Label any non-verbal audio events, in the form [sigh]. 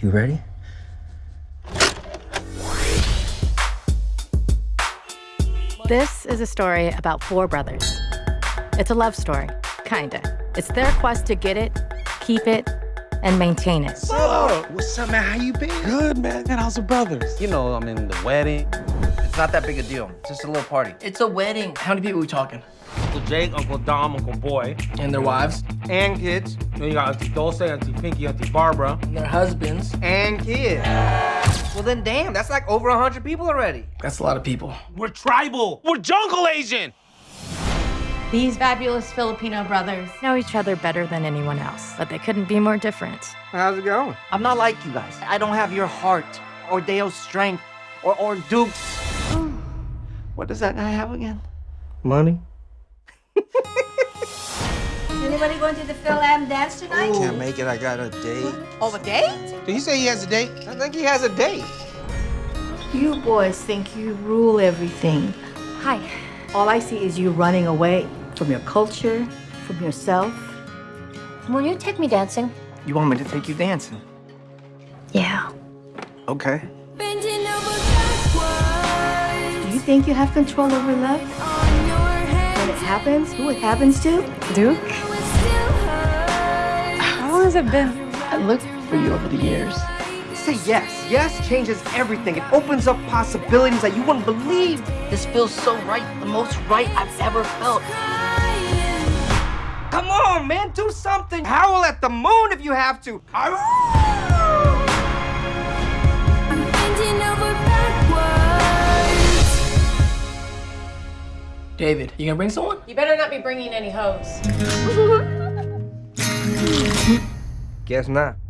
You ready? This is a story about four brothers. It's a love story, kinda. It's their quest to get it, keep it, and maintain it. Whoa! What's up, man? How you been? Good, man. And how's the brothers? You know, I'm in the wedding. It's not that big a deal. It's just a little party. It's a wedding. How many people are we talking? Uncle Jake, Uncle Dom, Uncle Boy, And their wives, and kids. Then you got Auntie Dulce, Auntie Pinky, Auntie Barbara, and their husbands. and kids. Well, then, damn, that's like over a 100 people already. That's a lot of people. We're tribal. We're jungle Asian. These fabulous Filipino brothers. Know each other better than anyone else, but they couldn't be more different. How's it going? I'm not like you guys. I don't have your heart or Deo's strength or, or Duke's. What does that guy have again? Money. Is anybody going to the Fil-Am dance tonight? Can't make it. I got a date. Oh, a date? Did he say he has a date? I think he has a date. You boys think you rule everything. Hi. All I see is you running away from your culture, from yourself. Will you take me dancing? You want me to take you dancing? Yeah. Okay. Do you think you have control over love? When it happens, who it happens to? Duke? How long has it been? I looked for you over the years. Say yes. Yes changes everything. It opens up possibilities that you wouldn't believe. This feels so right, the most right I've ever felt. Come on, man, do something. Howl at the moon if you have to. David, you gonna bring someone? You better not be bringing any hoes. [laughs] Guess not.